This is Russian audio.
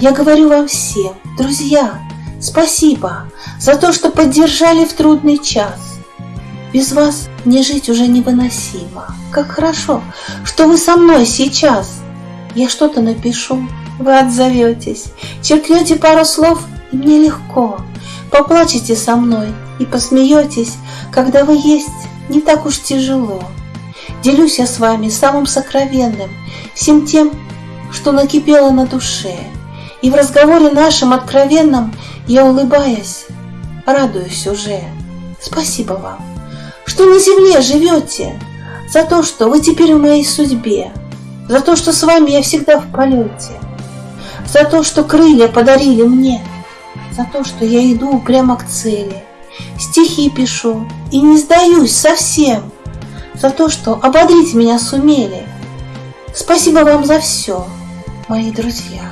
Я говорю вам всем, друзья, спасибо за то, что поддержали в трудный час. Без вас мне жить уже невыносимо. Как хорошо, что вы со мной сейчас. Я что-то напишу, вы отзоветесь, черкнете пару слов, и мне легко. Поплачете со мной и посмеетесь, когда вы есть, не так уж тяжело. Делюсь я с вами самым сокровенным, всем тем, что накипело на душе. И в разговоре нашем откровенном я, улыбаясь, радуюсь уже. Спасибо вам, что на земле живете, за то, что вы теперь в моей судьбе, за то, что с вами я всегда в полете, за то, что крылья подарили мне, за то, что я иду прямо к цели, стихи пишу и не сдаюсь совсем, за то, что ободрить меня сумели. Спасибо вам за все, мои друзья.